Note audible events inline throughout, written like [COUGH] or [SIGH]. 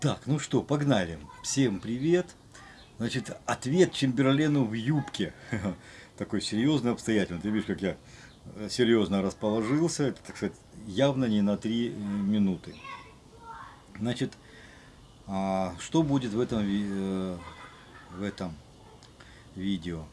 Так, ну что, погнали. Всем привет. Значит, ответ Чемберлену в юбке. [LAUGHS] Такой серьезный, обстоятельный. Ты видишь, как я э, серьезно расположился. Это, так сказать, явно не на три минуты. Значит, а, что будет в этом, э, в этом видео?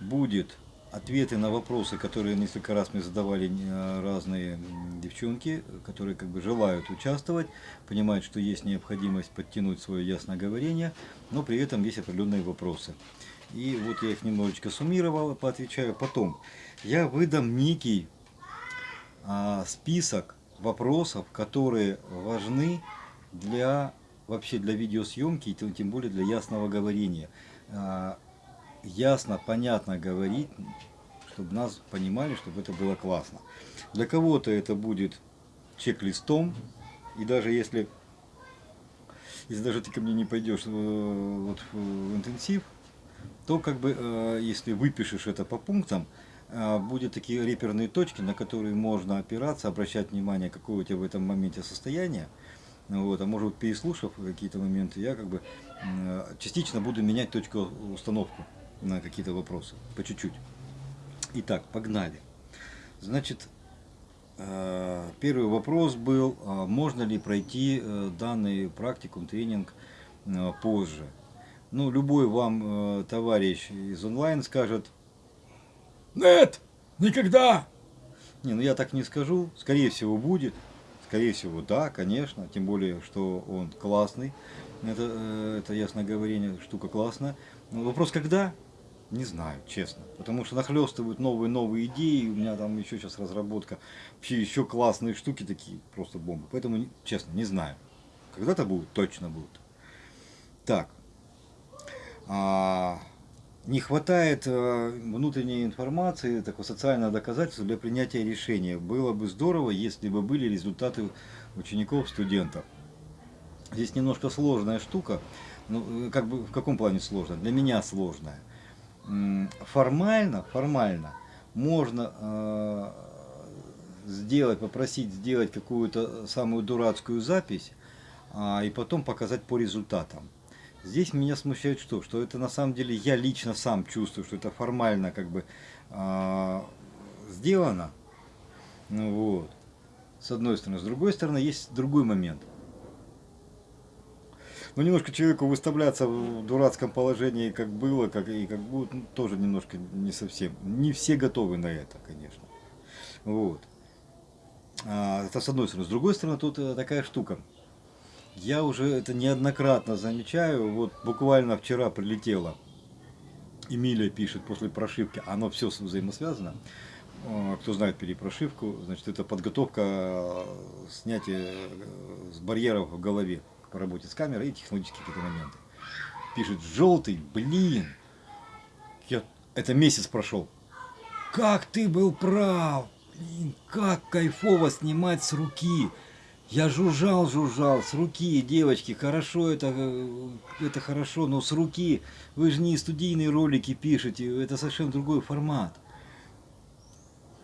Будет ответы на вопросы, которые несколько раз мне задавали э, разные девчонки, которые как бы желают участвовать, понимают, что есть необходимость подтянуть свое ясноговорение, но при этом есть определенные вопросы. И вот я их немножечко суммировал, поотвечаю. Потом я выдам некий а, список вопросов, которые важны для вообще для видеосъемки, тем более для ясного говорения. Ясно, понятно говорить, чтобы нас понимали, чтобы это было классно. Для кого-то это будет чек-листом, и даже если, если даже ты ко мне не пойдешь э, вот, в интенсив, то как бы, э, если выпишешь это по пунктам, э, будут такие реперные точки, на которые можно опираться, обращать внимание, какое у тебя в этом моменте состояние. Вот, а может переслушав какие-то моменты, я как бы частично буду менять точку установку на какие-то вопросы, по чуть-чуть. Итак, погнали. Значит, э, первый вопрос был, а можно ли пройти э, данный практикум, тренинг э, позже. Ну, любой вам товарищ из онлайн скажет, нет, никогда. Не, ну я так не скажу, скорее всего будет, скорее всего да, конечно, тем более, что он классный, это, это ясно говорение, штука классная. Вопрос когда? Не знаю, честно. Потому что нахлестывают новые-новые идеи. У меня там еще сейчас разработка. Вообще еще классные штуки такие. Просто бомба. Поэтому, честно, не знаю. Когда-то будет, точно будет. Так. А, не хватает а, внутренней информации, такого социального доказательства для принятия решения. Было бы здорово, если бы были результаты учеников, студентов. Здесь немножко сложная штука. Ну, как бы в каком плане сложная? Для меня сложная формально, формально можно э, сделать, попросить сделать какую-то самую дурацкую запись а, и потом показать по результатам. Здесь меня смущает что? Что это на самом деле я лично сам чувствую, что это формально как бы а, сделано. Ну вот. С одной стороны. С другой стороны, есть другой момент – ну, немножко человеку выставляться в дурацком положении, как было, как и как будет, ну, тоже немножко не совсем. Не все готовы на это, конечно. Вот. А, это с одной стороны. С другой стороны, тут э, такая штука. Я уже это неоднократно замечаю. Вот буквально вчера прилетела. Эмилия пишет после прошивки. Оно все взаимосвязано. А, кто знает перепрошивку, значит, это подготовка э, снятия э, с барьеров в голове по работе с камерой и технологические какие-то моменты. Пишет, желтый, блин, я, это месяц прошел. Как ты был прав, блин, как кайфово снимать с руки. Я жужжал, жужжал, с руки, девочки, хорошо это, э, это хорошо, но с руки. Вы же не студийные ролики пишете, это совершенно другой формат.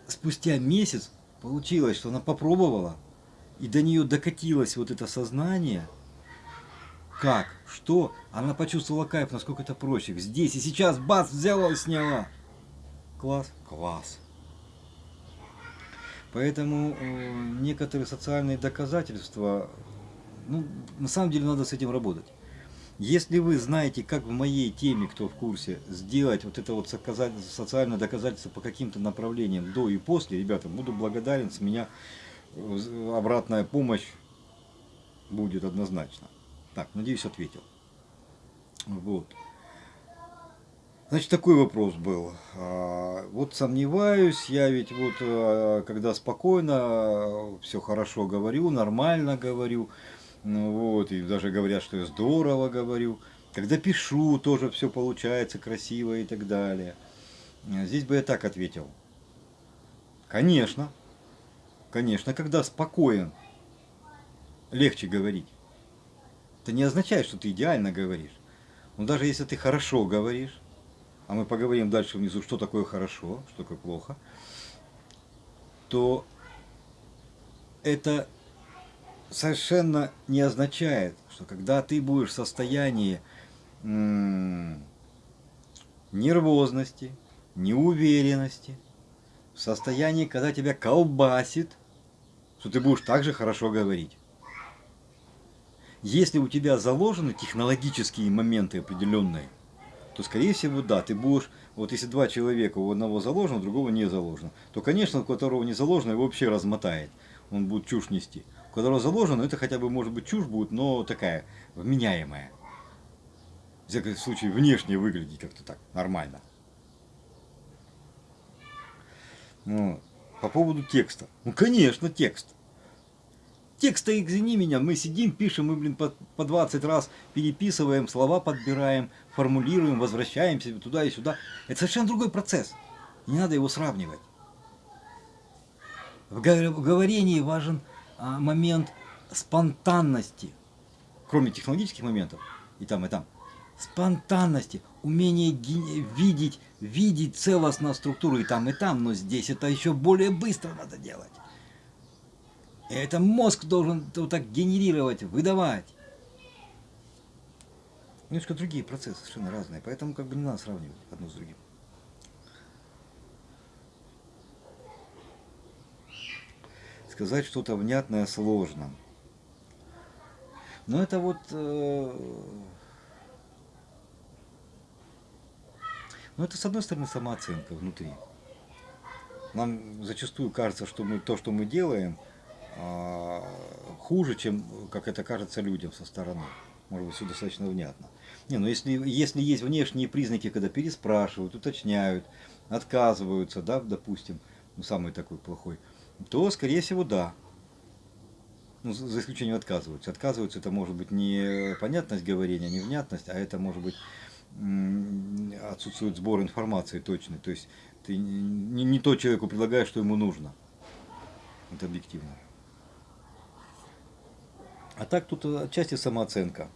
Спустя месяц получилось, что она попробовала, и до нее докатилось вот это сознание – как, что, она почувствовала кайф, насколько это проще. Здесь и сейчас, бац, взяла и сняла. Класс, класс. Поэтому э, некоторые социальные доказательства, ну, на самом деле надо с этим работать. Если вы знаете, как в моей теме, кто в курсе, сделать вот это вот социальное доказательство по каким-то направлениям до и после, ребята, буду благодарен, с меня э, обратная помощь будет однозначно. Так, надеюсь, ответил. Вот. Значит, такой вопрос был. А, вот сомневаюсь, я ведь вот, а, когда спокойно, все хорошо говорю, нормально говорю, ну вот, и даже говорят, что я здорово говорю. Когда пишу, тоже все получается красиво и так далее. Здесь бы я так ответил. Конечно, конечно, когда спокоен, легче говорить. Это не означает, что ты идеально говоришь. Но даже если ты хорошо говоришь, а мы поговорим дальше внизу, что такое хорошо, что такое плохо, то это совершенно не означает, что когда ты будешь в состоянии нервозности, неуверенности, в состоянии, когда тебя колбасит, что ты будешь также хорошо говорить. Если у тебя заложены технологические моменты определенные, то, скорее всего, да, ты будешь, вот если два человека, у одного заложено, у другого не заложено, то, конечно, у которого не заложено, его вообще размотает, он будет чушь нести. У которого заложено, это хотя бы, может быть, чушь будет, но такая, вменяемая. В всяком случае, внешне выглядит как-то так, нормально. Ну, по поводу текста. Ну, конечно, текст. Текста, извини меня, мы сидим, пишем, мы, блин, по, по 20 раз переписываем, слова подбираем, формулируем, возвращаемся туда и сюда. Это совершенно другой процесс. Не надо его сравнивать. В говорении важен а, момент спонтанности, кроме технологических моментов, и там, и там. Спонтанности, умение видеть, видеть целостно структуру и там, и там, но здесь это еще более быстро надо делать. Это мозг должен вот так генерировать, выдавать. Немножко другие процессы, совершенно разные, поэтому как бы не надо сравнивать одно с другим. Сказать что-то внятное сложно. Но это вот... Э, ну это с одной стороны самооценка внутри. Нам зачастую кажется, что мы то, что мы делаем, хуже, чем как это кажется людям со стороны. Может быть, все достаточно внятно. Не, ну если, если есть внешние признаки, когда переспрашивают, уточняют, отказываются, да, допустим, ну, самый такой плохой, то, скорее всего, да. Ну, за исключением отказываются. Отказываются, это может быть не понятность говорения, не внятность, а это может быть отсутствует сбор информации точный. То есть ты не, не то человеку предлагаешь, что ему нужно. Это объективно. А так тут отчасти самооценка.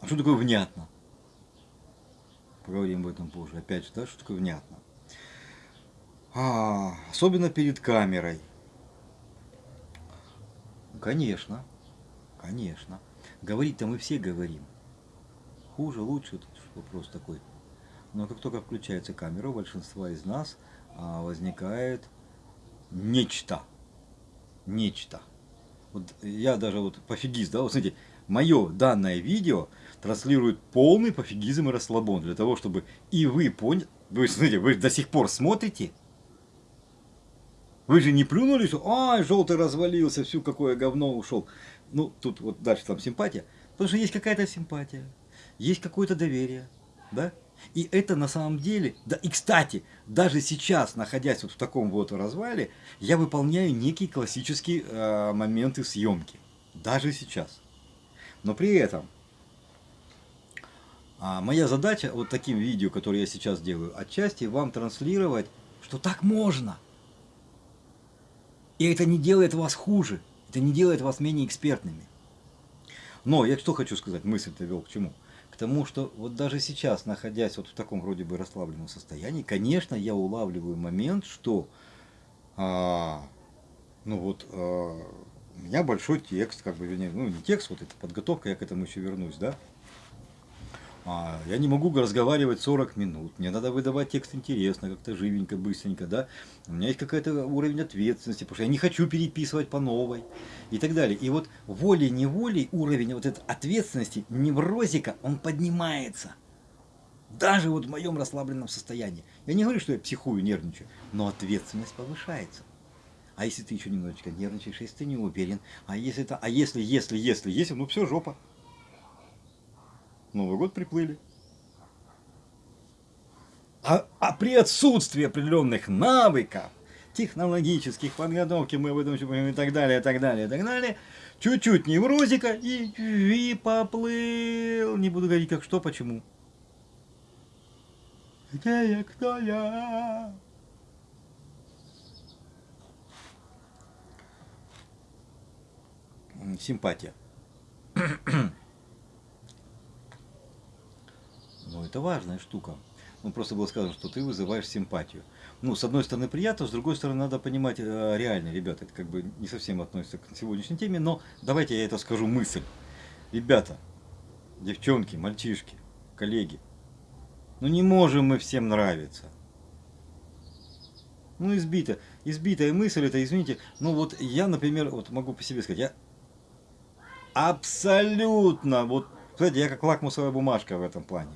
А что такое внятно? Поговорим об этом позже. Опять же, да, что такое внятно? А, особенно перед камерой. Конечно, конечно. Говорить-то мы все говорим. Хуже, лучше, тут вопрос такой. Но как только включается камера, у большинства из нас а, возникает нечто. Нечто. Вот я даже вот пофигист, да, вот смотрите, мое данное видео транслирует полный пофигизм и расслабон, для того, чтобы и вы поняли, вы, смотрите, вы до сих пор смотрите, вы же не плюнули, что ай, желтый развалился, всю какое говно ушел. Ну, тут вот дальше там симпатия. Потому что есть какая-то симпатия, есть какое-то доверие, да? И это на самом деле, да и кстати, даже сейчас, находясь вот в таком вот развале, я выполняю некие классические э, моменты съемки. Даже сейчас. Но при этом, а, моя задача вот таким видео, которые я сейчас делаю, отчасти вам транслировать, что так можно. И это не делает вас хуже, это не делает вас менее экспертными. Но я что хочу сказать, мысль-то вел к чему? К тому, что вот даже сейчас, находясь вот в таком вроде бы расслабленном состоянии, конечно, я улавливаю момент, что, а, ну вот, а, у меня большой текст, как бы, ну не текст, вот это подготовка, я к этому еще вернусь, да, а, я не могу разговаривать 40 минут, мне надо выдавать текст интересно, как-то живенько, быстренько, да. У меня есть какой-то уровень ответственности, потому что я не хочу переписывать по новой и так далее. И вот волей-неволей уровень вот этой ответственности, неврозика, он поднимается. Даже вот в моем расслабленном состоянии. Я не говорю, что я психую, нервничаю, но ответственность повышается. А если ты еще немножечко нервничаешь, если ты не уверен, а если это, а если, если, если, если, ну все, жопа. Новый год приплыли. А, а при отсутствии определенных навыков, технологических подготовки, мы об этом еще и так далее, и так далее, и так далее, чуть-чуть неврозика и, и поплыл. Не буду говорить как что, почему. Где я, кто я? Симпатия. [CLEARS THROAT] Но это важная штука. ну, просто было сказано, что ты вызываешь симпатию. Ну, с одной стороны приятно, с другой стороны надо понимать э, реально, ребята, это как бы не совсем относится к сегодняшней теме, но давайте я это скажу мысль. Ребята, девчонки, мальчишки, коллеги, ну не можем мы всем нравиться. Ну, избита. Избитая мысль, это, извините, ну вот я, например, вот могу по себе сказать, я абсолютно, вот, знаете, я как лакмусовая бумажка в этом плане.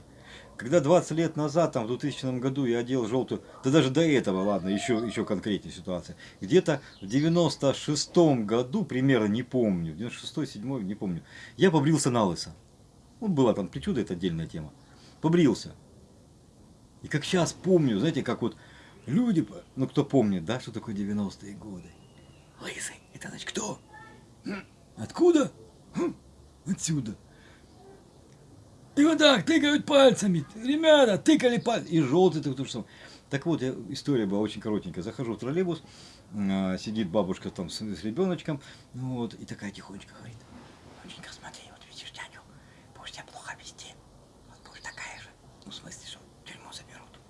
Когда 20 лет назад, там, в 2000 году я одел желтую, да даже до этого, ладно, еще, еще конкретнее ситуация. Где-то в 96 году, примерно, не помню, 96-7, не помню, я побрился на лысо. Ну, была там причуда, это отдельная тема. Побрился. И как сейчас помню, знаете, как вот люди, ну кто помнит, да, что такое 90-е годы? Лысый, это значит кто? Откуда? Отсюда. И вот так тыкают пальцами. Ребята, тыкали пальцами. И желтый так то же самое. Так вот, я, история была очень коротенькая. Захожу в троллейбус, э, сидит бабушка там с, с ребеночком, вот, и такая тихонечко говорит, доченька, смотри, вот видишь дядю, будешь тебя плохо вести, вот будешь такая же. Ну, в смысле, что тюрьму заберут.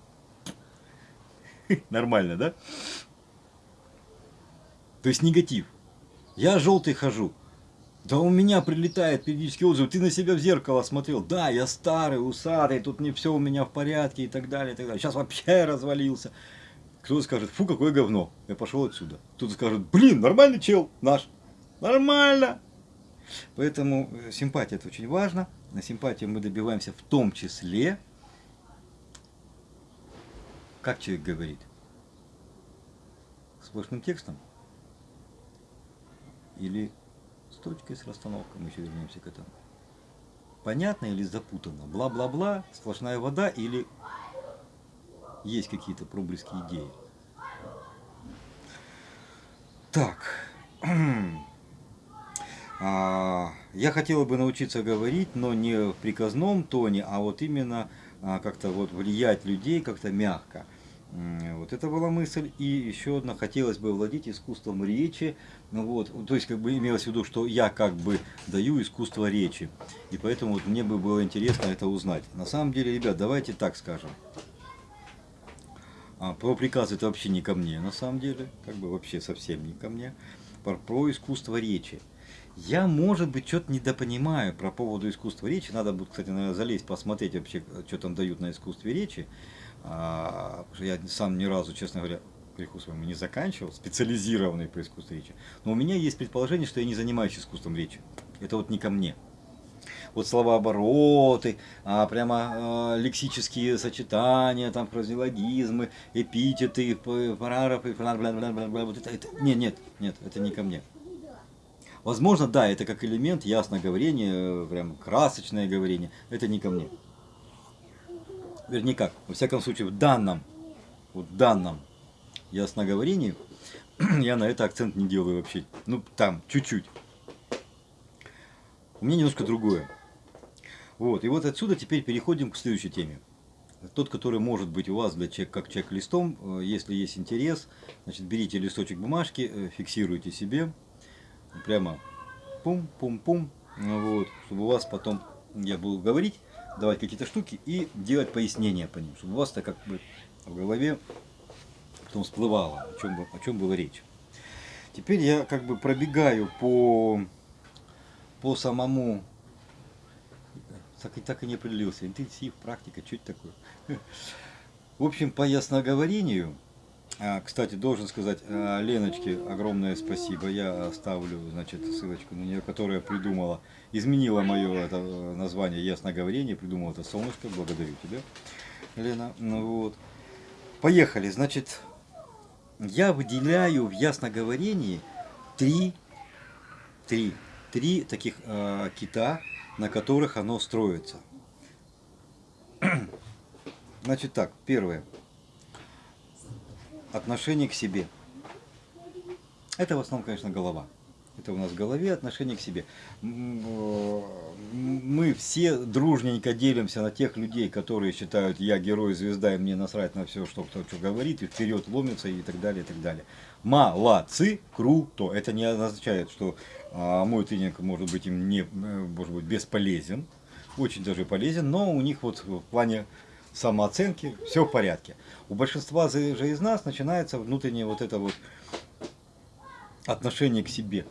[LAUGHS] Нормально, да? То есть негатив. Я желтый хожу. Да у меня прилетает периодически отзыв, ты на себя в зеркало смотрел, да, я старый, усатый, тут не все у меня в порядке и так далее, и так далее. Сейчас вообще [LAUGHS] развалился. Кто-то скажет, фу, какое говно, я пошел отсюда. Кто-то скажет, блин, нормальный чел наш, нормально. Поэтому э, симпатия это очень важно. На симпатию мы добиваемся в том числе, как человек говорит, сплошным текстом или точкой, с расстановкой, мы еще вернемся к этому. Понятно или запутанно? Бла-бла-бла, сплошная вода или есть какие-то проблески идеи? Так. [CLEARS THROAT] А, я хотела бы научиться говорить, но не в приказном тоне, а вот именно а, как-то вот влиять людей как-то мягко. Вот это была мысль. И еще одна, хотелось бы владеть искусством речи. Ну вот, то есть, как бы имелось в виду, что я как бы даю искусство речи. И поэтому вот мне бы было интересно это узнать. На самом деле, ребят, давайте так скажем. А, про приказ это вообще не ко мне, на самом деле. Как бы вообще совсем не ко мне. Про, про искусство речи. Я, может быть, что-то недопонимаю про поводу искусства речи. Надо будет, кстати, наверное, залезть, посмотреть вообще, что там дают на искусстве речи. А, я сам ни разу, честно говоря, греху своему не заканчивал, специализированный по искусству речи. Но у меня есть предположение, что я не занимаюсь искусством речи. Это вот не ко мне. Вот словообороты, а, прямо а, лексические сочетания, там фразеологизмы, эпитеты, параграфы, вот это, это, нет, нет, нет, это не ко мне. Возможно, да, это как элемент ясноговорения, прям красочное говорение, это не ко мне вернее как, во всяком случае в данном, в данном ясноговорении, [CLEARS THROAT] я на это акцент не делаю вообще, ну там, чуть-чуть. У меня немножко другое. Вот, и вот отсюда теперь переходим к следующей теме. Тот, который может быть у вас для чек, как чек-листом, э, если есть интерес, значит, берите листочек бумажки, э, фиксируйте себе, прямо пум-пум-пум, вот, чтобы у вас потом, я буду говорить, давать какие-то штуки и делать пояснения по ним, чтобы у вас-то как бы в голове потом всплывало, о чем, о чем была речь. Теперь я как бы пробегаю по, по самому, так и, так и не определился, интенсив, практика, что это такое. [LAUGHS] В общем, по ясноговорению, кстати, должен сказать а, Леночке огромное спасибо. Я оставлю, значит, ссылочку на нее, которая придумала изменила мое это название ясноговорение, придумал это солнышко, благодарю тебя, Лена. Ну вот. Поехали, значит, я выделяю в ясноговорении три, три, три таких э, кита, на которых оно строится. [CLEARS THROAT] Значит так, первое. Отношение к себе. Это в основном, конечно, голова. Это у нас в голове отношение к себе. Мы все дружненько делимся на тех людей, которые считают, я герой, звезда, и мне насрать на все, что кто что говорит, и вперед ломится, и так далее, и так далее. Молодцы, круто. Это не означает, что а, мой тренинг может быть им не, может быть бесполезен. Очень даже полезен, но у них вот в плане самооценки, все в порядке. У большинства же из нас начинается внутреннее вот это вот отношение к себе.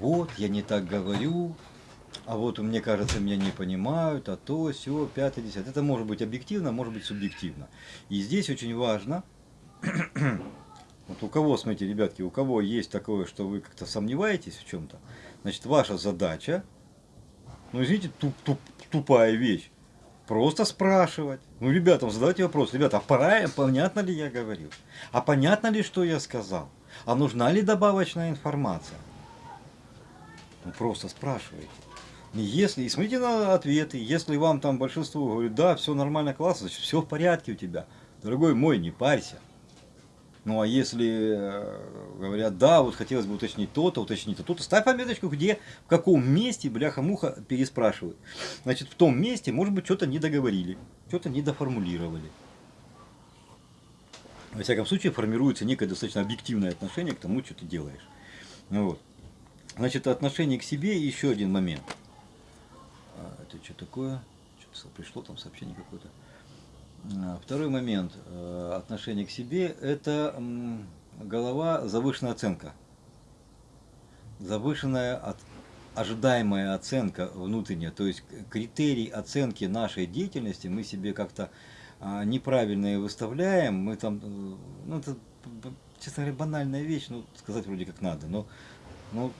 Вот, я не так говорю, а вот мне кажется, меня не понимают, а то, все, пятое, десятое. Это может быть объективно, может быть субъективно. И здесь очень важно, [CLEARS THROAT] вот у кого, смотрите, ребятки, у кого есть такое, что вы как-то сомневаетесь в чем-то, значит, ваша задача, ну, извините, туп, туп, тупая вещь, просто спрашивать. Ну, ребятам задавайте вопрос, ребята, а пора, понятно ли я говорил? А понятно ли, что я сказал? А нужна ли добавочная информация? Ну, просто спрашивайте. Если, и смотрите на ответы, если вам там большинство говорит, да, все нормально, классно, значит, все в порядке у тебя. Дорогой мой, не парься. Ну а если э, говорят, да, вот хотелось бы уточнить то-то, уточнить то-то, ставь пометочку, где, в каком месте, бляха-муха, переспрашивают. Значит, в том месте, может быть, что-то не договорили, что-то не доформулировали. Во всяком случае, формируется некое достаточно объективное отношение к тому, что ты делаешь. Ну, вот. Значит, отношение к себе еще один момент. А, это что такое? Что-то пришло там сообщение какое-то. А, второй момент э, отношения к себе – это голова завышенная оценка. Завышенная от, ожидаемая оценка внутренняя, то есть критерий оценки нашей деятельности мы себе как-то а, неправильные выставляем, мы там, э, ну это, честно говоря, банальная вещь, ну сказать вроде как надо, но, но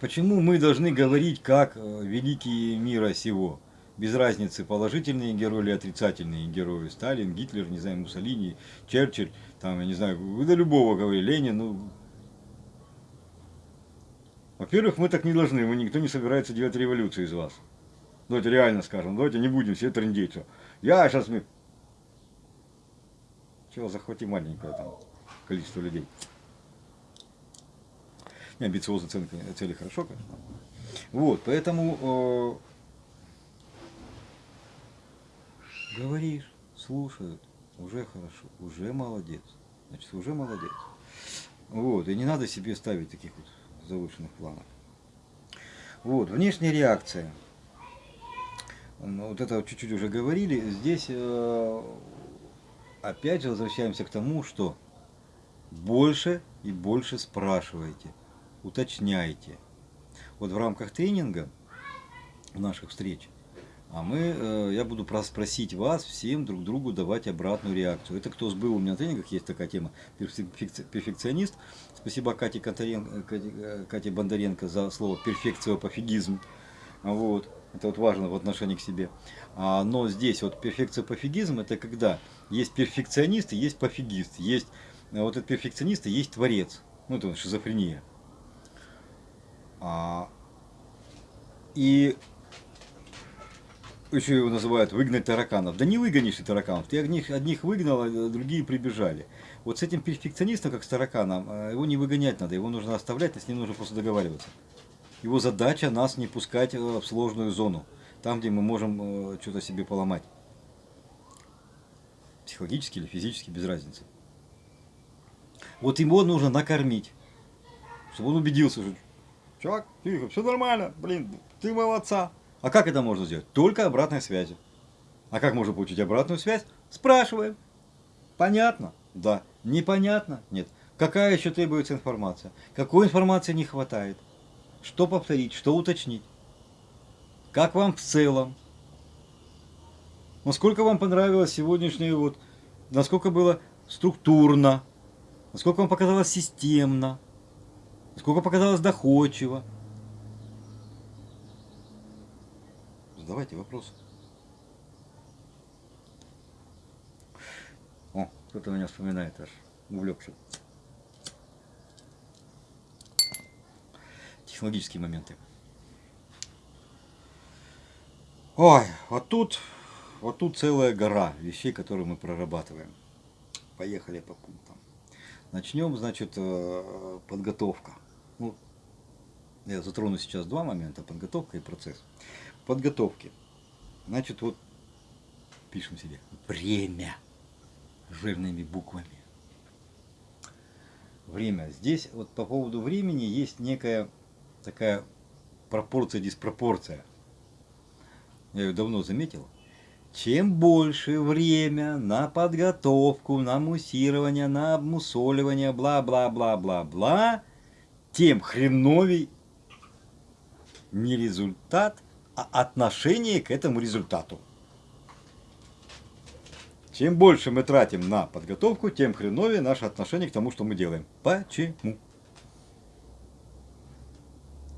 почему мы должны говорить как э, великие мира сего? Без разницы, положительные герои или отрицательные герои. Сталин, Гитлер, не знаю, Муссолини, Черчилль, там, я не знаю, вы до любого говорили, Ленин, ну... Во-первых, мы так не должны, мы никто не собирается делать революцию из вас. Давайте реально скажем, давайте не будем все трындеть. Я сейчас мы... Чего, захвати маленькое там количество людей. Не, амбициозные цели, цели хорошо, конечно. Вот, поэтому э, Говоришь, слушают, уже хорошо, уже молодец. Значит, уже молодец. Вот, и не надо себе ставить таких вот завышенных планов. Вот, внешняя реакция. Ну, вот это чуть-чуть уже говорили. Здесь э, опять же возвращаемся к тому, что больше и больше спрашивайте, уточняйте. Вот в рамках тренинга, наших встреч, а мы, э, я буду просить вас всем друг другу давать обратную реакцию. Это кто сбыл у меня на тренингах, есть такая тема, перфекционист. Спасибо Кате, Катаренко, Кате, э, Кате Бондаренко за слово перфекциопофигизм. Вот. Это вот важно в отношении к себе. А, но здесь вот перфекциопофигизм это когда есть перфекционист и есть пофигист. Есть э, вот этот перфекционист и есть творец. Ну это шизофрения. А, и еще его называют выгнать тараканов. Да не выгонишь ты тараканов, ты одних, одних выгнал, а другие прибежали. Вот с этим перфекционистом, как с тараканом, э, его не выгонять надо, его нужно оставлять, с ним нужно просто договариваться. Его задача нас не пускать э, в сложную зону, там, где мы можем э, что-то себе поломать. Психологически или физически, без разницы. Вот его нужно накормить, чтобы он убедился, что чувак, тихо, все нормально, блин, ты молодца. А как это можно сделать? Только обратной связью. А как можно получить обратную связь? Спрашиваем. Понятно? Да. Непонятно? Нет. Какая еще требуется информация? Какой информации не хватает? Что повторить? Что уточнить? Как вам в целом? Насколько вам понравилось сегодняшнее вот, насколько было структурно, насколько вам показалось системно, насколько показалось доходчиво, Задавайте вопросы. О, кто-то меня вспоминает аж, увлекся. Технологические моменты. Ой, вот тут, вот тут целая гора вещей, которые мы прорабатываем. Поехали по пунктам. Начнем, значит, э, подготовка. Ну, я затрону сейчас два момента, подготовка и процесс подготовки. Значит, вот пишем себе время жирными буквами. Время. Здесь вот по поводу времени есть некая такая пропорция-диспропорция. я ее давно заметил, чем больше время на подготовку, на муссирование, на обмусоливание, бла-бла-бла-бла-бла, тем хреновей не результат, отношение к этому результату. Чем больше мы тратим на подготовку, тем хреновее наше отношение к тому, что мы делаем. Почему?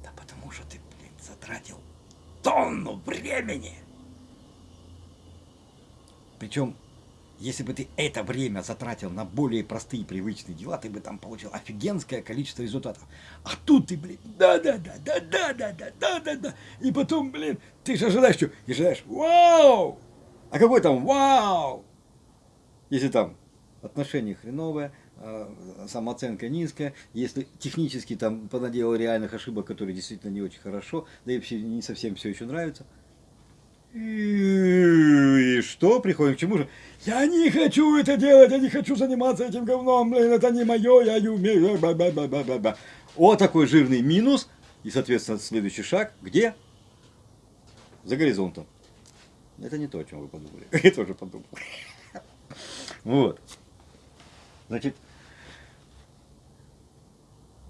Да потому что ты, блин, затратил тонну времени. Причем, если бы ты это время затратил на более простые привычные дела, ты бы там получил офигенское количество результатов. А тут ты, блин, да-да-да-да-да-да-да-да-да. И потом, блин, ты же ожидаешь что? И ожидаешь, вау! А какой там вау? Если там отношение хреновое, а, самооценка низкая, если технически там понаделал реальных ошибок, которые действительно не очень хорошо, да и вообще не совсем все еще нравится – и что? Приходим к чему же? Я не хочу это делать, я не хочу заниматься этим говном, блин, это не мое, я не умею. Ба -ба -ба -ба -ба. Вот такой жирный минус. И, соответственно, следующий шаг, где? За горизонтом. Это не то, о чем вы подумали. [LAUGHS] Я тоже подумал. Вот. Значит,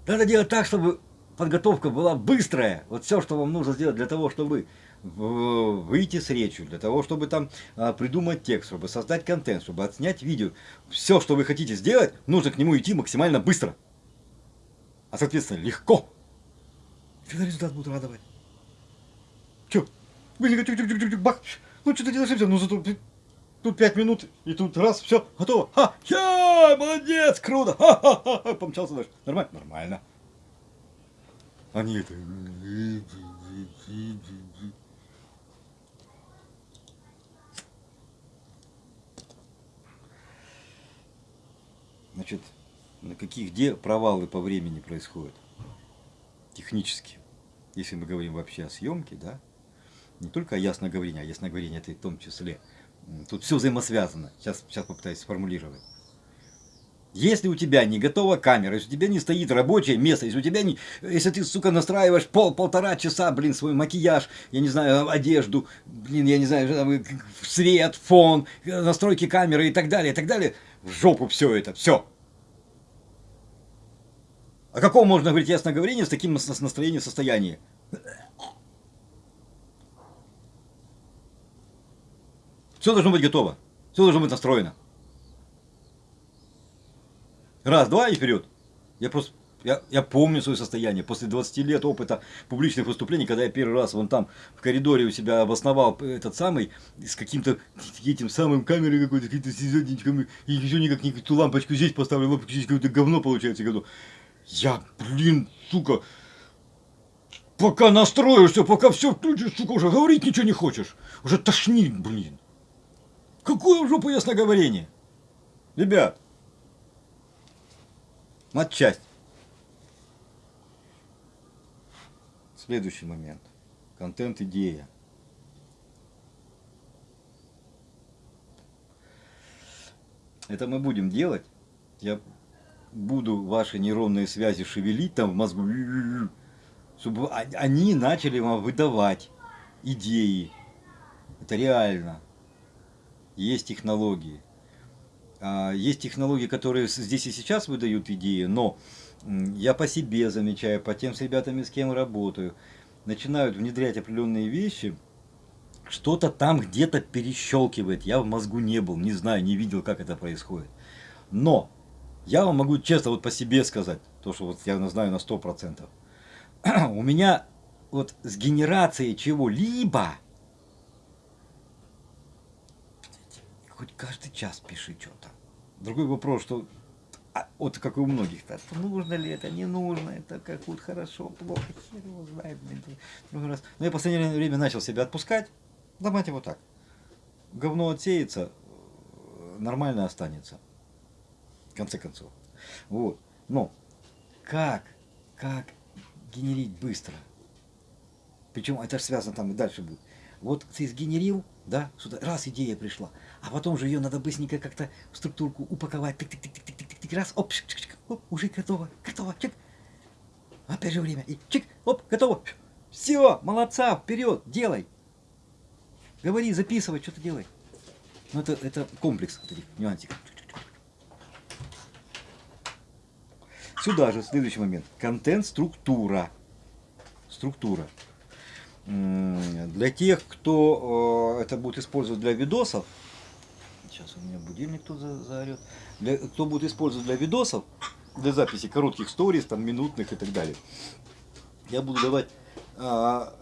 надо делать так, чтобы подготовка была быстрая. Вот все, что вам нужно сделать для того, чтобы выйти с речью, для того, чтобы там а, придумать текст, чтобы создать контент, чтобы отснять видео. Все, что вы хотите сделать, нужно к нему идти максимально быстро. А соответственно легко. Тогда результат будет радовать. Че? Бах! Ну что ты делаешь все? Ну зато тут пять минут, и тут раз, все, готово. Ха! Я, молодец, круто! Ха-ха-ха! Помчался дальше. Нормально? Нормально. Они это... Значит, на каких, где провалы по времени происходят? Технически. Если мы говорим вообще о съемке, да, не только о ясноговорении, а ясноговорение это и в том числе. Тут все взаимосвязано. Сейчас, сейчас попытаюсь сформулировать. Если у тебя не готова камера, если у тебя не стоит рабочее место, если у тебя не... Если ты, сука, настраиваешь пол, полтора часа, блин, свой макияж, я не знаю, одежду, блин, я не знаю, свет, фон, настройки камеры и так далее, и так далее, в жопу все это, все. О каком можно говорить ясноговорении с таким настроением состояния? Все должно быть готово. Все должно быть настроено. Раз, два и вперед. Я просто, я, я помню свое состояние после 20 лет опыта публичных выступлений, когда я первый раз вон там в коридоре у себя обосновал этот самый, с каким-то этим самым камерой какой-то, сиденьками, и еще никак не ту лампочку здесь поставлю, лампочку здесь какое-то говно получается. Году. Я, блин, сука, пока настроишься, пока все включишь, сука, уже говорить ничего не хочешь. Уже тошнит, блин. Какое в жопу ясноговорение? Ребят, матчасть. Следующий момент. Контент-идея. Это мы будем делать. Я буду ваши нейронные связи шевелить там в мозгу, чтобы они начали вам выдавать идеи. Это реально. Есть технологии. А, есть технологии, которые здесь и сейчас выдают идеи, но я по себе замечаю, по тем с ребятами, с кем работаю, начинают внедрять определенные вещи, что-то там где-то перещелкивает. Я в мозгу не был, не знаю, не видел, как это происходит. Но я вам могу честно вот по себе сказать, то, что вот я знаю на 100%. [CLEARS THROAT] У меня вот с генерацией чего-либо, хоть каждый час пиши что-то. Другой вопрос, что а, вот как и у многих, -то, нужно ли это, не нужно, это как вот хорошо, плохо, хер его знает, другой раз. Но я в последнее время начал себя отпускать, давайте вот так. Говно отсеется, нормально останется в конце концов. Вот. Но как, как генерить быстро? Причем это же связано там и дальше будет. Вот ты сгенерил, да, сюда, раз идея пришла, а потом же ее надо быстренько как-то в структурку упаковать, тык тык тык тык тык тык тык раз, оп, чик, чик, оп, уже готово, готово, чик. Опять же время, и чик, оп, готово. Все, молодца, вперед, делай. Говори, записывай, что ты делай. Ну, это, это комплекс вот этих нюансиков. Сюда же следующий момент. Контент-структура. Структура. Для тех, кто это будет использовать для видосов, сейчас у меня будильник тут заорет, для, кто будет использовать для видосов, для записи коротких сториз, там, минутных и так далее, я буду давать, а,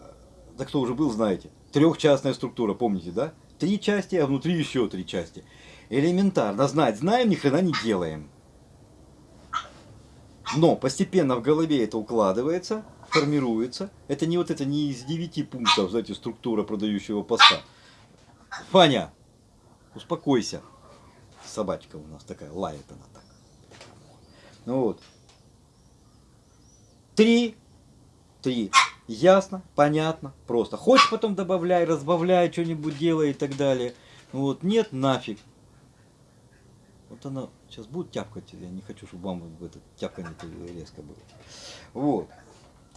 да кто уже был, знаете, трехчастная структура, помните, да? Три части, а внутри еще три части. Элементарно знать, знаем, ни хрена не делаем. Но постепенно в голове это укладывается, формируется. Это не вот это не из девяти пунктов, знаете, структура продающего поста. Фаня, успокойся. Собачка у нас такая, лает она так. Ну вот. Три. Три. Ясно, понятно, просто. Хочешь потом добавляй, разбавляй, что-нибудь делай и так далее. Вот, нет, нафиг. Вот она сейчас будет тяпкать, я не хочу, чтобы вам это тяпканье резко было. Вот.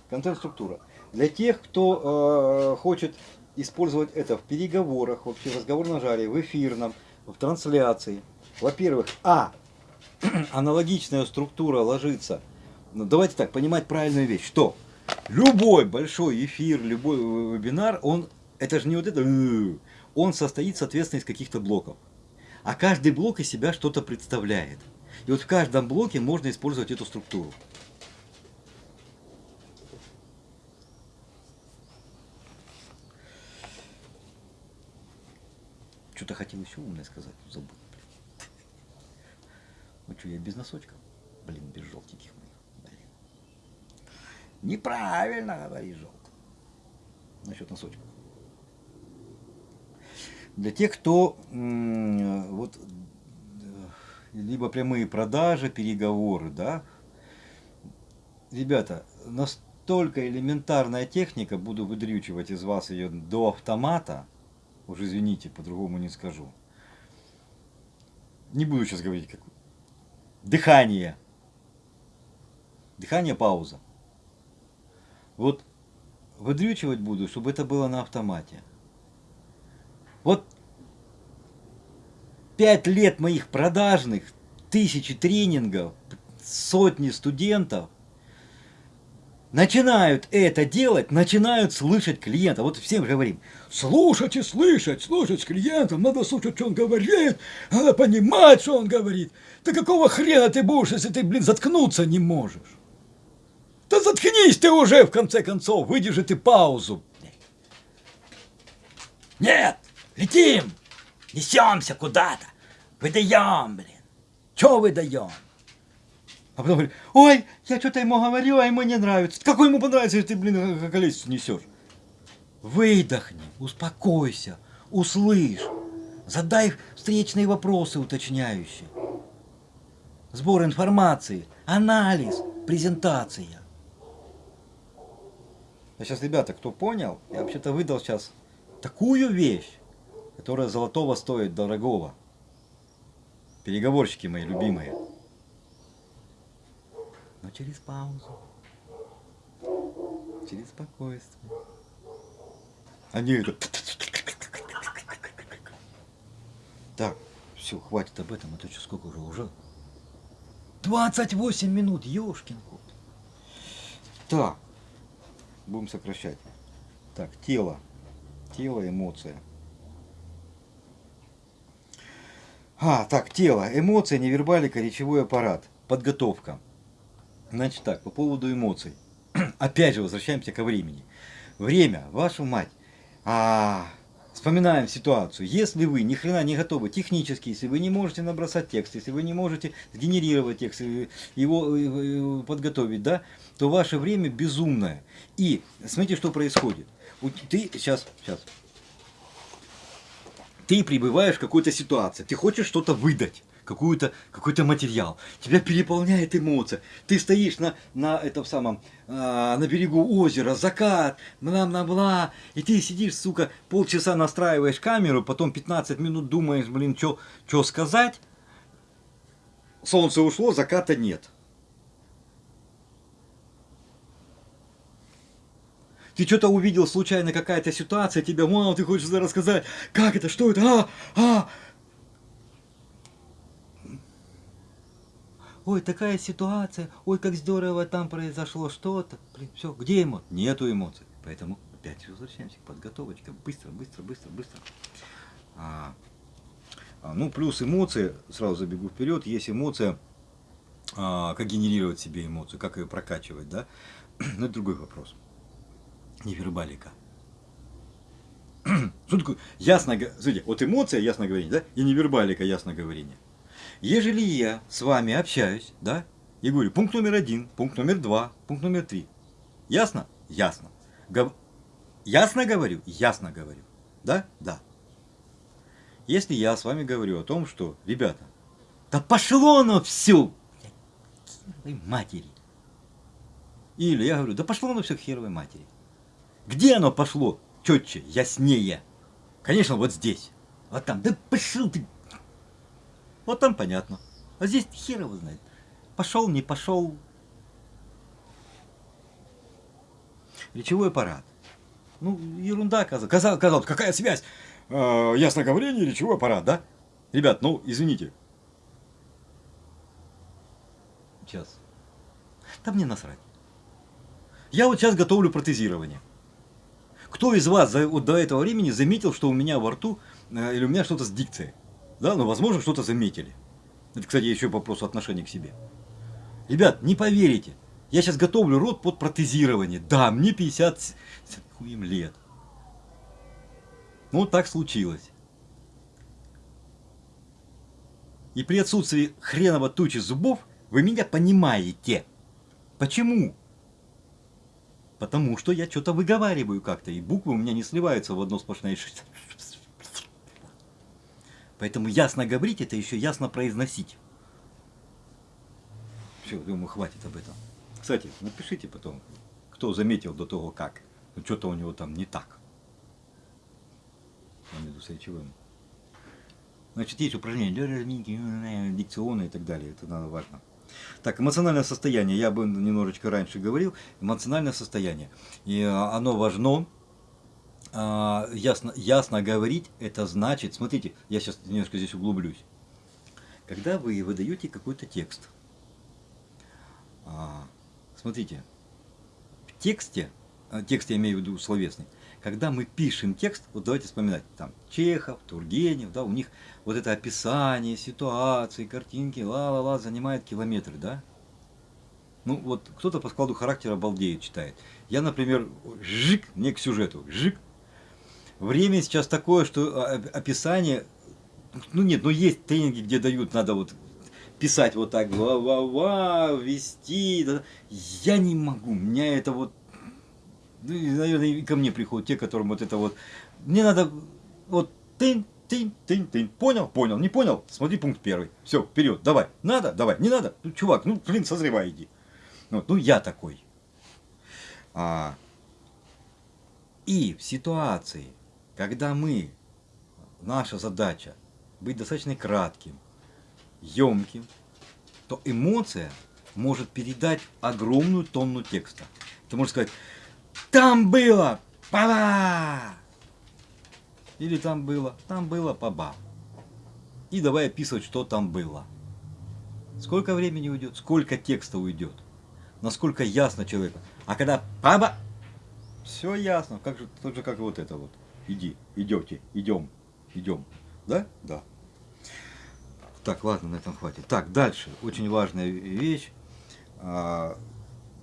Контент-структура. Для тех, кто э, хочет использовать это в переговорах, вообще в разговорном жаре, в эфирном, в трансляции. Во-первых, а, [CLEARS THROAT] аналогичная структура ложится. Ну, давайте так, понимать правильную вещь, что любой большой эфир, любой вебинар, он, это же не вот это, э, он состоит, соответственно, из каких-то блоков. А каждый блок из себя что-то представляет. И вот в каждом блоке можно использовать эту структуру. Что-то хотел еще умное сказать, забыл. Блин. Ну что, я без носочков? Блин, без желтеньких моих. Блин. Неправильно говоришь желтый. Насчет носочков. Для тех, кто вот либо прямые продажи, переговоры, да, ребята, настолько элементарная техника, буду выдрючивать из вас ее до автомата, уже извините, по-другому не скажу. Не буду сейчас говорить, как дыхание. Дыхание, пауза. Вот выдрючивать буду, чтобы это было на автомате. Вот пять лет моих продажных, тысячи тренингов, сотни студентов начинают это делать, начинают слышать клиента. Вот всем говорим, слушать и слышать, слушать клиента, надо слушать, что он говорит, надо понимать, что он говорит. Да какого хрена ты будешь, если ты, блин, заткнуться не можешь? Да заткнись ты уже, в конце концов, выдержи ты паузу. Нет! Летим! Несемся куда-то! Выдаем, блин! Че выдаем? А потом говорит, ой, я что-то ему говорю, а ему не нравится. Какой ему понравится, если ты, блин, колесицу несешь? Выдохни, успокойся, услышь, задай встречные вопросы уточняющие. Сбор информации, анализ, презентация. А сейчас, ребята, кто понял, я вообще-то выдал сейчас такую вещь, которая золотого стоит дорогого. Переговорщики мои любимые. Но через паузу. Через спокойствие. Они это... Так, все, хватит об этом, а то что сколько уже уже? 28 минут, ёшкин кот. Так, будем сокращать. Так, тело тело, эмоция. А, так, тело, эмоция, невербалика, речевой аппарат, подготовка. Значит так, по поводу эмоций. [CLEARS THROAT] Опять же, возвращаемся ко времени. Время, вашу мать. А, вспоминаем ситуацию. Если вы ни хрена не готовы технически, если вы не можете набросать текст, если вы не можете сгенерировать текст, его подготовить, да, то ваше время безумное. И смотрите, что происходит ты сейчас, сейчас, ты пребываешь в какой-то ситуации, ты хочешь что-то выдать, какой-то какой, -то, материал, тебя переполняет эмоция, ты стоишь на, на этом самом, а, на берегу озера, закат, бла-бла-бла, и ты сидишь, сука, полчаса настраиваешь камеру, потом 15 минут думаешь, блин, что сказать, солнце ушло, заката нет. Ты что-то увидел случайно, какая-то ситуация, тебе, мама, ты хочешь рассказать, как это, что это, а, а. Ой, такая ситуация, ой, как здорово там произошло что-то. Все, где эмоции? Нету эмоций. Поэтому опять возвращаемся к подготовочке. Быстро, быстро, быстро, быстро. А, а, ну, плюс эмоции, сразу забегу вперед, есть эмоция, а, как генерировать себе эмоцию, как ее прокачивать, да? [CLEARS THROAT] Но это другой вопрос. Невербалика. Что такое ясно, смотрите, вот эмоция, ясно говорение, да, и невербалика, ясно говорение. Ежели я с вами общаюсь, да, и говорю, пункт номер один, пункт номер два, пункт номер три. Ясно? Ясно. Гов... Ясно говорю? Ясно говорю. Да? Да. Если я с вами говорю о том, что, ребята, да пошло оно все, матери. Или я говорю, да пошло оно все к херовой матери. Где оно пошло четче, яснее? Конечно, вот здесь. Вот там, да пошел ты. Вот там понятно. А здесь хер его знает. Пошел, не пошел. Речевой аппарат. Ну, ерунда, казалось. Казалось, казалось какая связь? Э, ясноговорение, речевой аппарат, да? Ребят, ну, извините. Сейчас. Да мне насрать. Я вот сейчас готовлю протезирование. Кто из вас за, вот до этого времени заметил, что у меня во рту э, или у меня что-то с дикцией? Да, ну, возможно, что-то заметили. Это, кстати, еще вопрос отношения к себе. Ребят, не поверите, я сейчас готовлю рот под протезирование. Да, мне 50 хуем лет. Ну, так случилось. И при отсутствии хреново тучи зубов вы меня понимаете. Почему? Потому что я что-то выговариваю как-то, и буквы у меня не сливаются в одно сплошное. [LAUGHS] Поэтому ясно говорить, это еще ясно произносить. Все, думаю, хватит об этом. Кстати, напишите потом, кто заметил до того как. Ну, что-то у него там не так. Между с речевым. Значит, есть упражнения, дикционные и так далее. Это надо важно. Так, эмоциональное состояние, я бы немножечко раньше говорил, эмоциональное состояние. И а, оно важно, а, ясно, ясно говорить, это значит, смотрите, я сейчас немножко здесь углублюсь. Когда вы выдаете какой-то текст, а, смотрите, в тексте, текст я имею в виду словесный, когда мы пишем текст, вот давайте вспоминать, там Чехов, Тургенев, да, у них вот это описание ситуации, картинки, ла-ла-ла, занимает километры, да? Ну, вот кто-то по складу характера балдеет, читает. Я, например, жик, мне к сюжету, жик. Время сейчас такое, что а, описание, ну нет, ну есть тренинги, где дают, надо вот писать вот так, ва-ва-ва, вести. Я не могу, меня это вот ну, наверное, и ко мне приходят те, которым вот это вот, мне надо вот тынь, тынь, тынь, тынь, понял, понял, не понял, смотри пункт первый, все, вперед, давай, надо, давай, не надо, ну, чувак, ну, блин, созревай, иди. Вот, ну, я такой. А, и в ситуации, когда мы, наша задача быть достаточно кратким, емким, то эмоция может передать огромную тонну текста. Ты можешь сказать, там было паба. Или там было, там было паба. И давай описывать, что там было. Сколько времени уйдет, сколько текста уйдет, насколько ясно человеку. А когда паба, все ясно, как же, так же, как вот это вот. Иди, идете, идем, идем. Да? Да. Так, ладно, на этом хватит. Так, дальше. Очень важная вещь. А,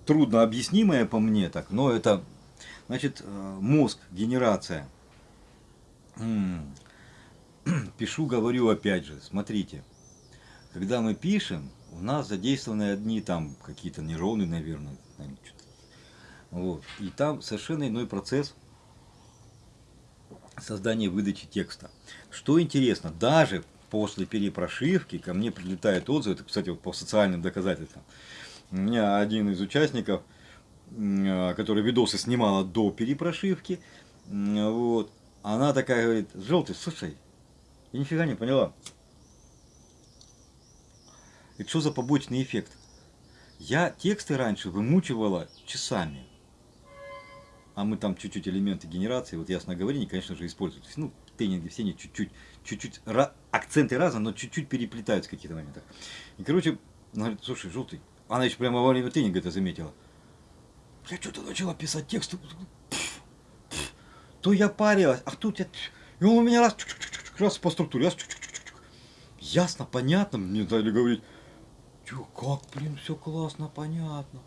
трудно объяснимая по мне так, но это Значит, э, мозг, генерация. [CLEARS THROAT] Пишу, говорю опять же, смотрите. Когда мы пишем, у нас задействованы одни там какие-то нейроны, наверное. Вот. И там совершенно иной процесс создания выдачи текста. Что интересно, даже после перепрошивки ко мне прилетают отзывы, это, кстати, вот по социальным доказательствам. У меня один из участников а, которая видосы снимала до перепрошивки, вот, она такая говорит, желтый, слушай, я нифига не поняла. И что за побочный эффект? Я тексты раньше вымучивала часами. А мы там чуть-чуть элементы генерации, вот ясноговорение, конечно же, используют. Ну, тренинги все не чуть-чуть, чуть-чуть, акценты разные, но чуть-чуть переплетаются в каких-то моментах. И, короче, она говорит, слушай, желтый, она еще прямо во время тренинга это заметила. Я что-то начала писать текст, то я парилась, а тут я... И он у меня раз, раз по структуре, раз, ясно, понятно, мне дали говорить, как, блин, все классно, понятно.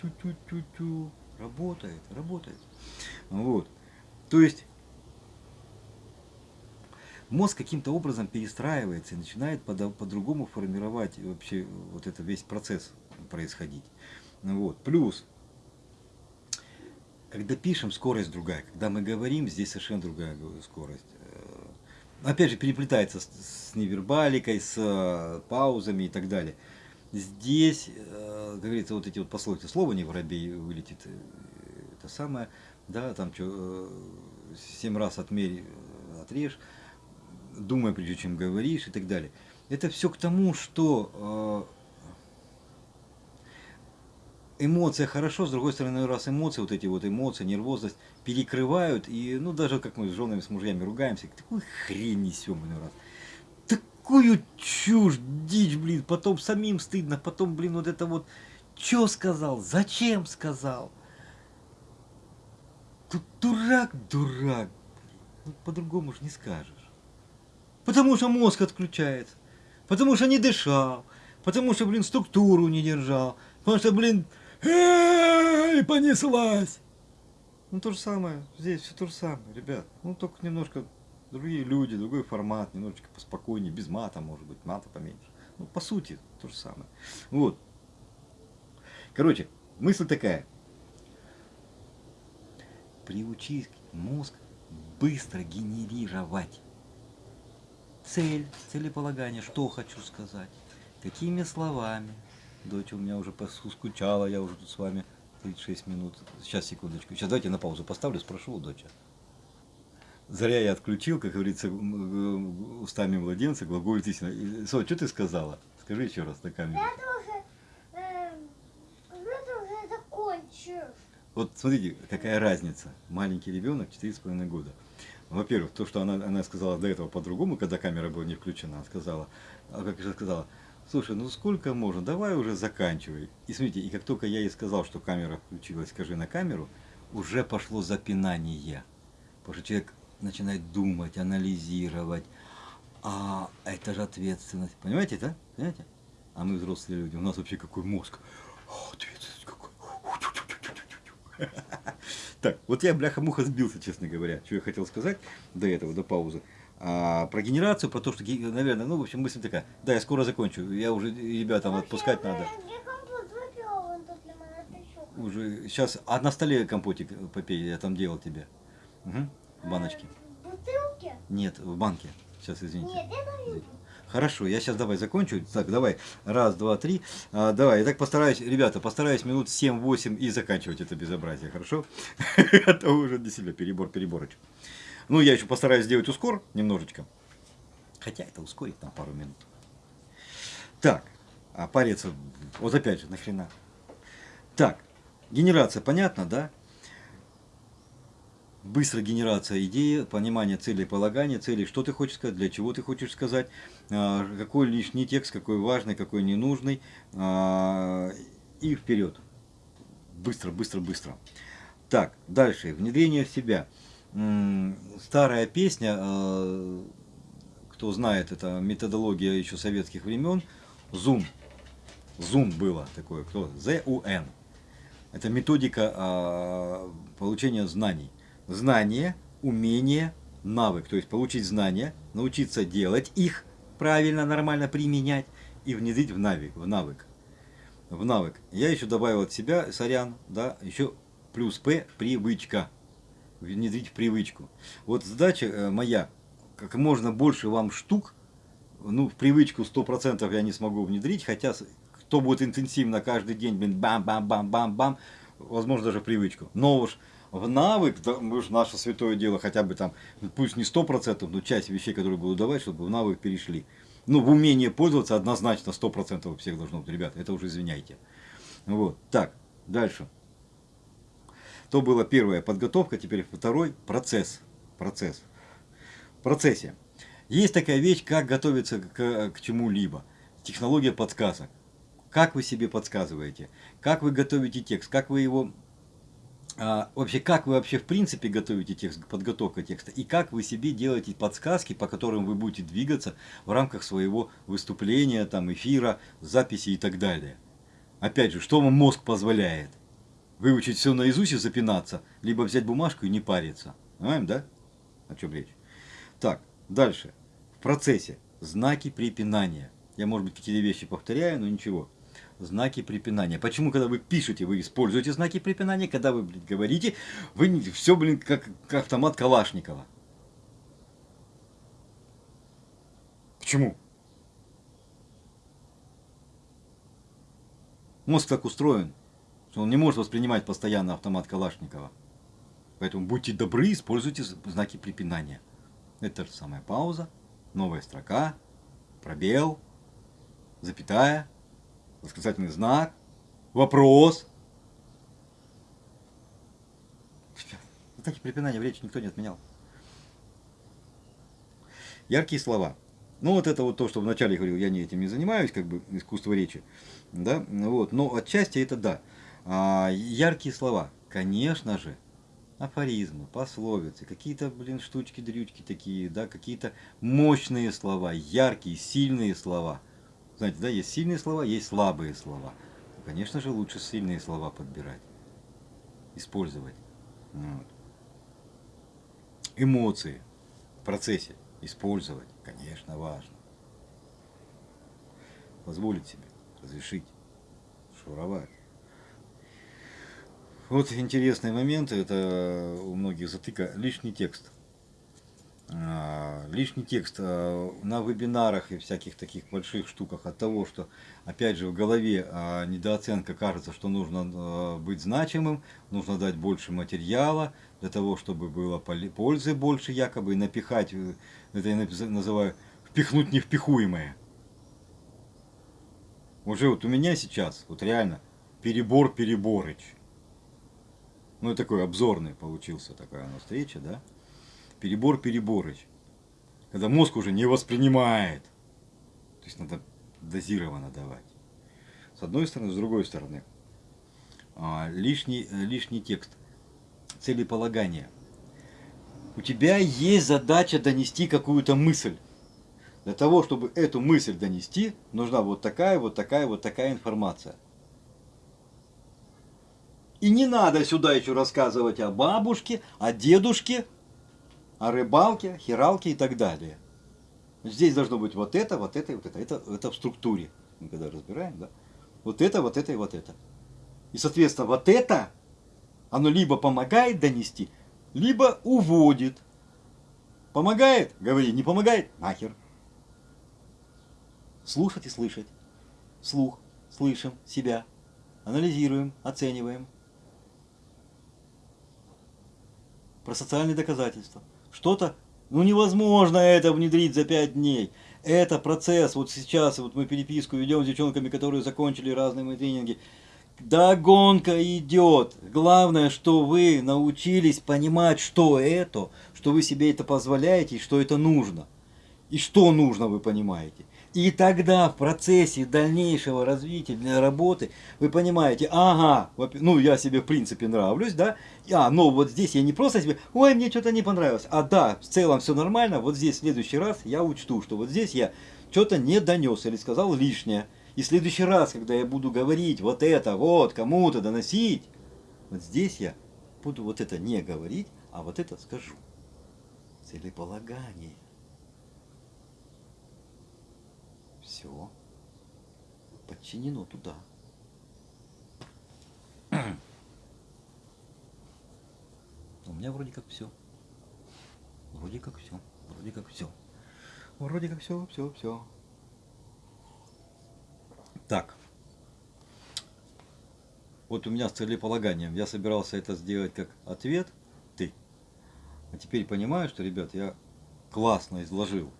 Тю-тю-тю-тю. Работает, работает. Вот. То есть мозг каким-то образом перестраивается и начинает по-другому по формировать вообще вот это весь процесс происходить. Вот. Плюс, когда пишем, скорость другая. Когда мы говорим, здесь совершенно другая скорость. Э, опять же, переплетается с, с невербаликой, с э, паузами и так далее. Здесь, э, как говорится, вот эти вот пословицы, слово не воробей вылетит, э, это самое, да, там что, э, семь раз отмерь, отрежь, думай, прежде чем говоришь и так далее. Это все к тому, что эмоция хорошо, с другой стороны, раз эмоции, вот эти вот эмоции, нервозность перекрывают, и, ну, даже как мы с женами, с мужьями ругаемся, такую хрень несем иной раз такую чушь, дичь, блин, потом самим стыдно, потом, блин, вот это вот, что сказал, зачем сказал. Тут дурак, дурак, ну, по-другому же не скажешь. Потому что мозг отключается, потому что не дышал, потому что, блин, структуру не держал, потому что, блин, и понеслась. Ну то же самое, здесь все то же самое, ребят. Ну только немножко другие люди, другой формат, немножечко поспокойнее, без мата, может быть, мата поменьше. Ну, по сути, то же самое. Вот. Короче, мысль такая. Приучить мозг быстро генерировать цель, целеполагание, что хочу сказать, какими словами. Дочь у меня уже скучала, я уже тут с вами 36 минут. Сейчас, секундочку. Сейчас давайте на паузу поставлю, спрошу у дочи. Зря я отключил, как говорится, устами младенца, глаголит истина. Со, что ты сказала? Скажи еще раз на камеру. Я тоже, э, уже закончил. Вот смотрите, какая разница. Маленький ребенок, 4,5 года. Во-первых, то, что она, она сказала до этого по-другому, когда камера была не включена, она сказала, а как же сказала, слушай, ну сколько можно, давай уже заканчивай. И смотрите, и как только я ей сказал, что камера включилась, скажи на камеру, уже пошло запинание. Потому что человек начинает думать, анализировать. А это же ответственность. Понимаете, да? Понимаете? А мы взрослые люди. У нас вообще какой мозг? Ответственность какой. [LAUGHS] Так, вот я, бляха-муха, сбился, честно говоря. Что я хотел сказать до этого, до паузы. А, про генерацию, про то, что, наверное, ну, в общем, мысль такая. Да, я скоро закончу. Я уже ребятам отпускать надо. Уже сейчас, а на столе компотик попей, я там делал тебе. Угу. В баночке. В бутылке? Нет, в банке. Сейчас, извините. Нет, я Хорошо, я сейчас давай закончу. Так, давай. Раз, два, три. А, давай, я так постараюсь, ребята, постараюсь минут 7-8 и заканчивать это безобразие, хорошо? [LAUGHS] Это уже для себя перебор, переборочек. Ну, я еще постараюсь сделать ускор немножечко. Хотя это ускорить там пару минут. Так, а париться, вот опять же, нахрена. Так, генерация, понятно, да? Быстрая генерация идеи, понимание целей, полагания целей, что ты хочешь сказать, для чего ты хочешь сказать, а, какой лишний текст, какой важный, какой ненужный, а, и вперед. Быстро, быстро, быстро. Так, дальше. Внедрение в себя. Старая песня, а, кто знает, это методология еще советских времен, Zoom. Zoom было такое, кто? Z-U-N. Это методика получения знаний знание, умение, навык. То есть получить знания, научиться делать их правильно, нормально применять и внедрить в навык. В навык. В навык. Я еще добавил от себя, сорян, да, еще плюс П, привычка. Внедрить в привычку. Вот задача э, моя, как можно больше вам штук, ну, в привычку 100% я не смогу внедрить, хотя кто будет интенсивно каждый день, блин, бам-бам-бам-бам-бам, возможно, даже привычку. Но уж в навык, мы же наше святое дело, хотя бы там, пусть не сто процентов, но часть вещей, которые буду давать, чтобы в навык перешли. Ну, в умение пользоваться однозначно сто процентов у всех должно быть, ребята, это уже извиняйте. Вот, так, дальше. То была первая подготовка, теперь второй процесс. Процесс. В процессе. Есть такая вещь, как готовиться к, к чему-либо. Технология подсказок. Как вы себе подсказываете? Как вы готовите текст? Как вы его а, вообще, как вы вообще в принципе готовите текст, подготовка текста, и как вы себе делаете подсказки, по которым вы будете двигаться в рамках своего выступления, там, эфира, записи и так далее. Опять же, что вам мозг позволяет? Выучить все наизусть и запинаться, либо взять бумажку и не париться. Понимаем, да? О чем речь? Так, дальше. В процессе знаки препинания. Я, может быть, какие-то вещи повторяю, но ничего знаки препинания. Почему, когда вы пишете, вы используете знаки препинания, когда вы, блин, говорите, вы все, блин, как, как автомат Калашникова. Почему? Мозг так устроен, что он не может воспринимать постоянно автомат Калашникова. Поэтому будьте добры, используйте знаки препинания. Это же самая пауза, новая строка, пробел, запятая, восклицательный знак, вопрос. Знаки препинания в речи никто не отменял. Яркие слова. Ну, вот это вот то, что вначале говорил, я не этим не занимаюсь, как бы искусство речи. Да, вот, но отчасти это да. А, яркие слова. Конечно же, афоризмы, пословицы, какие-то, блин, штучки-дрючки такие, да, какие-то мощные слова, яркие, сильные слова – знаете, да, есть сильные слова, есть слабые слова. Конечно же, лучше сильные слова подбирать, использовать. Вот. Эмоции в процессе использовать, конечно, важно. Позволить себе, разрешить, шуровать. Вот интересный момент, это у многих затыка, лишний текст. А, лишний текст а, на вебинарах и всяких таких больших штуках от того, что, опять же, в голове а, недооценка кажется, что нужно быть значимым, нужно дать больше материала, для того, чтобы было пользы больше якобы, и напихать, э, это я называю, впихнуть невпихуемое. Уже вот у меня сейчас, вот реально, перебор Переборыч. Ну, и такой обзорный получился такая у нас встреча, да? Перебор Переборыч. Когда мозг уже не воспринимает. То есть надо дозированно давать. С одной стороны, с другой стороны. А, лишний, лишний текст. Целеполагание. У тебя есть задача донести какую-то мысль. Для того, чтобы эту мысль донести, нужна вот такая, вот такая, вот такая информация. И не надо сюда еще рассказывать о бабушке, о дедушке, о рыбалке, хиралке и так далее. Здесь должно быть вот это, вот это и вот это. Это, это в структуре. Мы когда разбираем, да? Вот это, вот это и вот это. И, соответственно, вот это, оно либо помогает донести, либо уводит. Помогает? Говори. Не помогает? Нахер. Слушать и слышать. Слух. Слышим себя. Анализируем, оцениваем. Про социальные доказательства что-то, ну невозможно это внедрить за 5 дней. Это процесс, вот сейчас вот мы переписку ведем с девчонками, которые закончили разные мои тренинги. Да гонка идет. Главное, что вы научились понимать, что это, что вы себе это позволяете и что это нужно. И что нужно, вы понимаете. И тогда в процессе дальнейшего развития для работы вы понимаете, ага, ну я себе в принципе нравлюсь, да, а, но вот здесь я не просто себе, ой, мне что-то не понравилось, а да, в целом все нормально, вот здесь в следующий раз я учту, что вот здесь я что-то не донес или сказал лишнее. И в следующий раз, когда я буду говорить вот это, вот, кому-то доносить, вот здесь я буду вот это не говорить, а вот это скажу. Целеполагание. Все подчинено туда. У меня вроде как все. Вроде как все. Вроде как все. Вроде как все, все, все. Так. Вот у меня с целеполаганием. Я собирался это сделать как ответ. Ты. А теперь понимаю, что, ребят, я классно изложил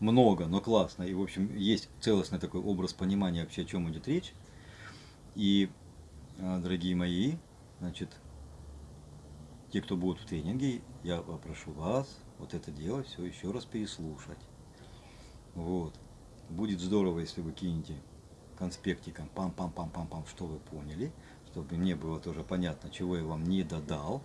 много, но классно. И, в общем, есть целостный такой образ понимания вообще, о чем идет речь. И, а, дорогие мои, значит, те, кто будут в тренинге, я попрошу вас вот это дело все еще раз переслушать. Вот. Будет здорово, если вы кинете конспектиком пам-пам-пам-пам-пам, что вы поняли, чтобы мне было тоже понятно, чего я вам не додал,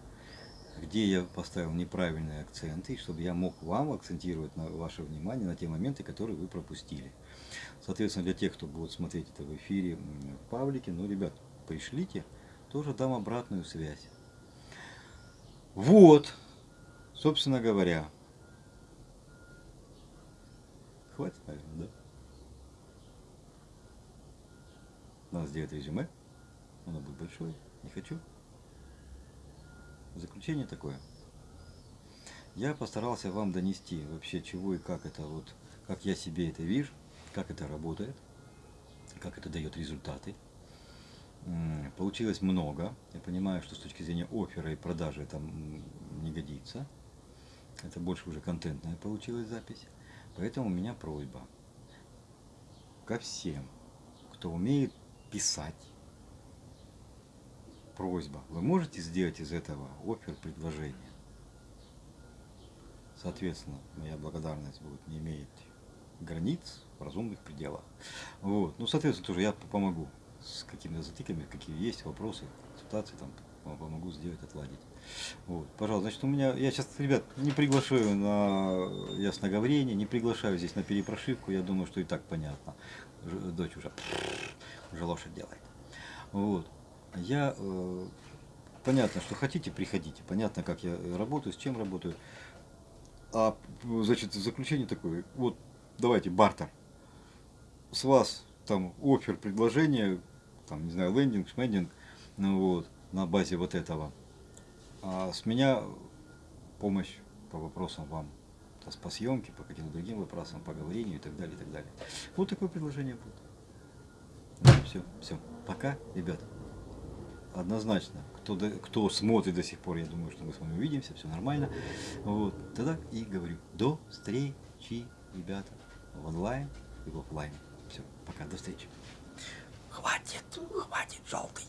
где я поставил неправильные акценты, чтобы я мог вам акцентировать на ваше внимание на те моменты, которые вы пропустили. Соответственно, для тех, кто будет смотреть это в эфире в паблике, ну, ребят, пришлите, тоже дам обратную связь. Вот, собственно говоря. Хватит, наверное, да? Надо сделать резюме. Оно будет большое. Не хочу. Заключение такое. Я постарался вам донести вообще чего и как это вот, как я себе это вижу, как это работает, как это дает результаты. Получилось много. Я понимаю, что с точки зрения оффера и продажи это не годится. Это больше уже контентная получилась запись. Поэтому у меня просьба ко всем, кто умеет писать. Просьба. Вы можете сделать из этого офер предложение? Соответственно, моя благодарность будет не имеет границ в разумных пределах. Вот. Ну, соответственно, тоже я помогу с какими-то затыками, какие есть вопросы, ситуации, там, помогу сделать, отладить. Вот, пожалуйста, значит, у меня, я сейчас, ребят, не приглашаю на ясноговорение, не приглашаю здесь на перепрошивку, я думаю, что и так понятно. Дочь уже, уже лошадь делает. Вот, я, э, понятно, что хотите, приходите, понятно, как я работаю, с чем работаю. А, значит, заключение такое, вот, давайте, бартер. С вас там офер, предложение, там, не знаю, лендинг, шмендинг, ну вот, на базе вот этого. А с меня помощь по вопросам вам, по съемке, по каким-то другим вопросам, по говорению и так далее, и так далее. Вот такое предложение будет. Ну, все, все. Пока, ребят. Однозначно. Кто, кто смотрит до сих пор, я думаю, что мы с вами увидимся, все нормально. Вот. Тогда и говорю, до встречи, ребята, в онлайн и в офлайн. Все, пока, до встречи. Хватит, хватит, желтый.